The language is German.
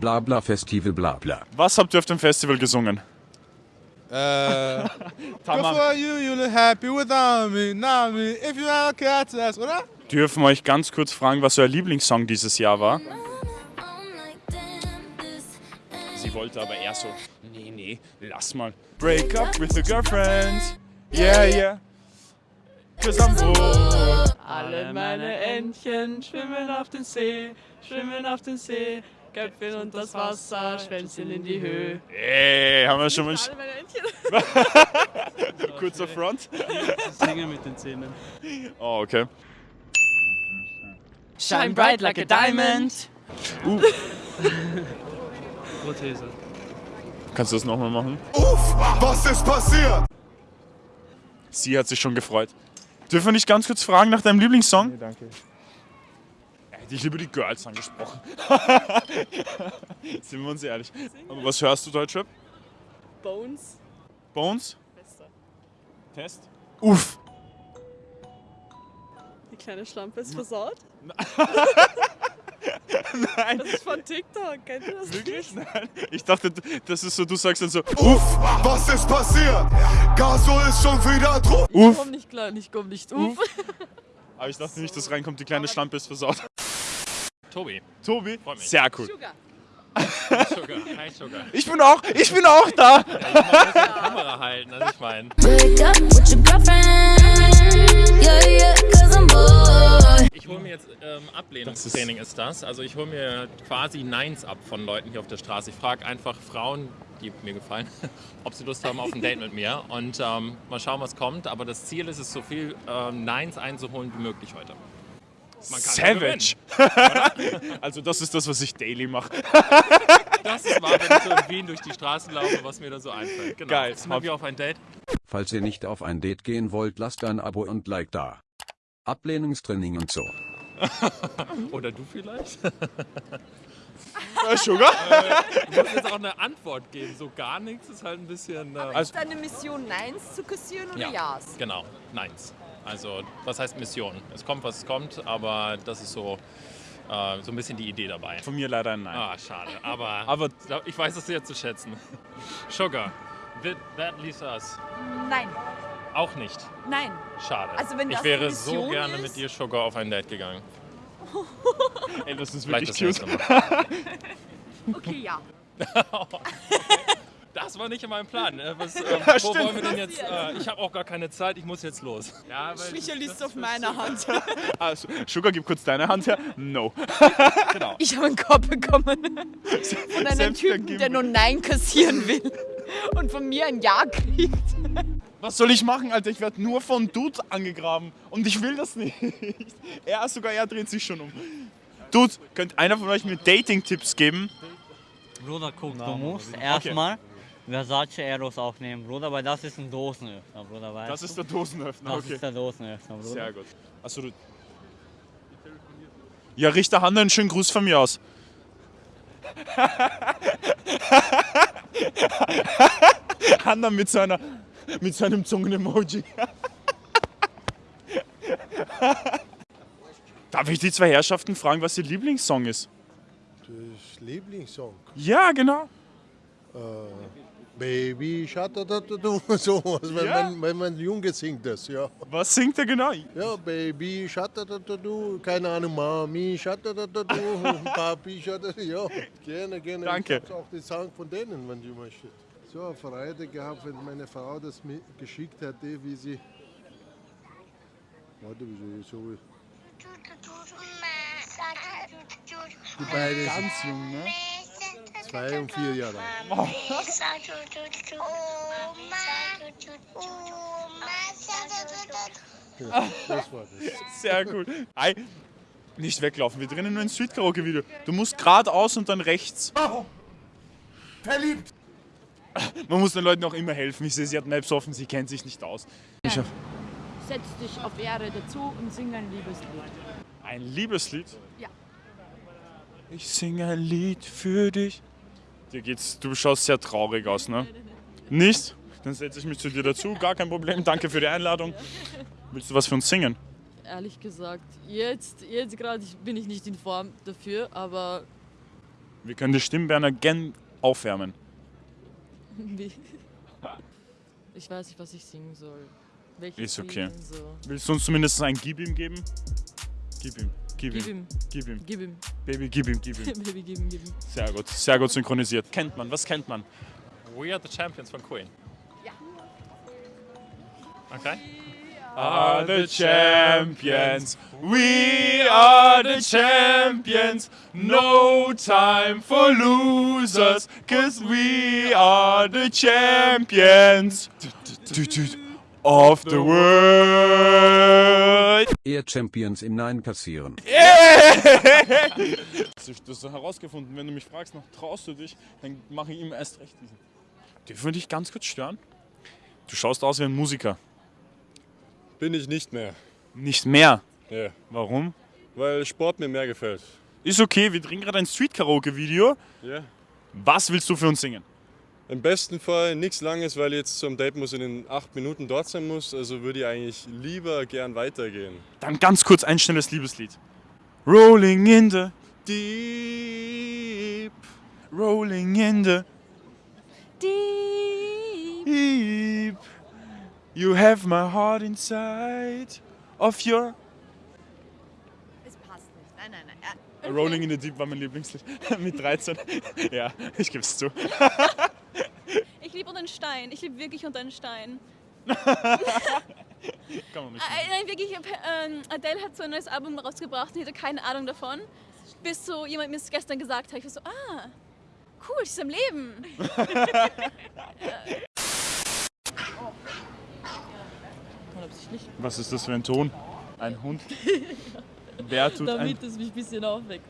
Blabla Festival Blabla. Was habt ihr auf dem Festival gesungen? Äh, for you, you look happy without me, not me. If you have cats, ass, oder? Dürfen wir euch ganz kurz fragen, was euer Lieblingssong dieses Jahr war? Sie wollte aber eher so, nee, nee, lass mal. Break up with the girlfriend. Yeah, yeah. Cause I'm bored. Alle meine Entchen schwimmen auf den See, schwimmen auf den See, Köpfchen unter das Wasser, Schwänzchen in die Höhe. Ey, haben wir schon mal sch- Alle meine Entchen. kurzer Front? Singen mit den Zähnen. Oh, okay. Shine bright like a diamond. Prothese. Kannst du das nochmal machen? Uff, was ist passiert? Sie hat sich schon gefreut. Dürfen wir nicht ganz kurz fragen nach deinem Lieblingssong? Nee, danke. Hätte ich lieber die Girls angesprochen. Sind wir uns ehrlich. Aber was hörst du, Deutschrap? Bones. Bones? Bester. Test? Uff. Die kleine Schlampe ist versaut. Nein. Das ist von TikTok, kennt ihr das? Wirklich? Nein. Ich dachte, das ist so, du sagst dann so, Uff, was ist passiert? Gasol ist schon wieder drauf. Ich Uff. komm nicht klar, ich komm nicht uff. Aber ich dachte nicht, dass reinkommt, die kleine Schlampe ist versaut. Tobi. Tobi? mich. Sehr cool. Sugar. Sugar. Hi Sugar. Ich bin auch, ich bin auch da. Ich muss die Kamera halten, also ich meine. Ich hole mir jetzt ähm, Das Ablehnungstraining ist das. Also ich hole mir quasi Neins ab von Leuten hier auf der Straße. Ich frage einfach Frauen, die mir gefallen, ob sie Lust haben auf ein Date mit mir. Und ähm, mal schauen, was kommt. Aber das Ziel ist es, so viel ähm, Neins einzuholen wie möglich heute. Man kann nur Savage. also das ist das, was ich daily mache. Das ist wahr, wenn ich so in Wien durch die Straßen laufe, was mir da so einfällt. Genau. Geil. Jetzt sind wir auf ein Date. Falls ihr nicht auf ein Date gehen wollt, lasst ein Abo und Like da. Ablehnungstraining und so. Oder du vielleicht? Äh, Sugar? Du musst jetzt auch eine Antwort geben. So gar nichts ist halt ein bisschen... Äh, Also- Ist deine Mission Neins zu kassieren oder Ja. Ja's? Genau, Neins. Also, was heißt Mission? Es kommt, was es kommt, aber das ist so, äh, so ein bisschen die Idee dabei. Von mir leider ein Nein. Ah, schade. Aber, Aber ich weiß es sehr zu schätzen. Sugar, that, that leaves us. Nein, Auch nicht. nein. Schade. Also, wenn ich wäre so gerne ist- mit dir, Sugar, auf ein Date gegangen. ey, das ist Vielleicht wirklich das cute. Okay, ja. Das war nicht in meinem Plan. ne? Was, äh, Ja, wo stimmt. wollen wir denn jetzt? Äh, ich habe auch gar keine Zeit, ich muss jetzt los. Ja, weil Micha liest auf meiner Hand. Also, Sugar, gib kurz deine Hand her. No. Ich habe einen Korb bekommen von einem Selbst Typen, der nur Nein kassieren will und von mir ein Ja kriegt. Was soll ich machen, Alter? Ich werde nur von Dude angegraben. Und ich will das nicht. Er sogar, er dreht sich schon um. Dude, könnt einer von euch mir Dating-Tipps geben? Bruder, guck, du musst erstmal Versace Eros aufnehmen, Bruder, weil das ist ein Dosenöffner, Bruder, weißt Das ist der Dosenöffner, Das okay. ist der Dosenöffner, Bruder. Sehr gut. Achso, du. Ja, richte Hanna einen schönen Gruß von mir aus. Hanna mit seiner mit seinem Zungen-Emoji. Darf ich die zwei Herrschaften fragen, was ihr Lieblingssong ist? Das Lieblingssong. Ja, genau. Baby, Schatatatu, sowas, wenn, Ja. man, wenn man Junge singt das, ja. Was singt er genau? Ja, Baby, Schatatatu, keine Ahnung, Mami, Schatatatu, Papi, Schatatatu, ja, gerne, gerne. Danke. Ich auch den Song von denen, wenn du möchtest. So eine Freude gehabt, wenn meine Frau das mir geschickt hätte, wie sie... Warte, wie sie so... Die beiden sind Ganz jung, ne? Zwei und vier Jahre alt. Das war das. Sehr gut. Ei, nicht weglaufen, wir drinnen nur ein Street-Karaoke-Video. Du musst geradeaus und dann rechts. Verliebt. Man muss den Leuten auch immer helfen. Ich sehe, sie hat Maps offen, sie kennt sich nicht aus. Ich hab Setz dich auf Erde dazu und sing ein Liebeslied. ein Liebeslied. Ja. Ich singe ein Lied für dich. Dir geht's, du schaust sehr traurig aus, ne? Nicht? Dann setze ich mich zu dir dazu, gar kein Problem. Danke für die Einladung. Willst du was für uns singen? Ehrlich gesagt, jetzt, jetzt gerade bin ich nicht in Form dafür, aber Wir können die Stimmbänder gern aufwärmen. Wie? Ich weiß nicht, was ich singen soll. Welches Ist okay. So. Willst du uns zumindest ein Gib ihm geben? Gib ihm, gib ihm, Gib ihm, gib ihm. gib ihm. Baby, gib ihm, gib ihm. Baby, gib ihm, gib ihm. Sehr gut, sehr gut synchronisiert. Kennt man, was kennt man? We are the champions von Queen. Ja. Okay. Are the champions, we are the champions. No time for losers, cause we are the champions of the world. Eher Champions im Nein kassieren. Das ist das ist herausgefunden. Wenn du mich fragst, noch traust du dich, dann mache ich ihm erst recht diesen. Dürfen wir dich ganz kurz stören? Du schaust aus wie ein Musiker. Bin ich nicht mehr. Nicht mehr. Ja. Warum? Weil Sport mir mehr gefällt. Ist okay, wir drehen gerade ein Street-Karaoke-Video. Ja. Was willst du für uns singen? Im besten Fall nichts Langes, weil ich jetzt zum Date muss in den acht Minuten dort sein muss. Also würde ich eigentlich lieber gern weitergehen. Dann ganz kurz ein schnelles Liebeslied. Rolling in the deep, rolling in the deep. You have my heart inside of your. Es passt nicht. Nein, nein, nein. Rolling in the Deep war mein Lieblingslied mit 13. Ja, ich geb's zu. Ich unter den Stein. Ich liebe wirklich unter den Stein. Kann man nicht. Äh, nein, wirklich. Ähm, Adele hat so ein neues Album rausgebracht und ich hatte keine Ahnung davon. Bis so jemand mir es gestern gesagt hat. Ich war so, ah, cool, sie ist am Leben. Was ist das für ein Ton? Ein Hund? Wer tut ein Damit es mich ein bisschen aufweckt.